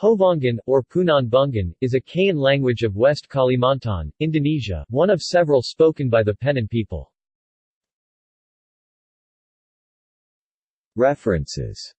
Hovongan, or Punan Bungan, is a Kayan language of West Kalimantan, Indonesia, one of several spoken by the Penan people. References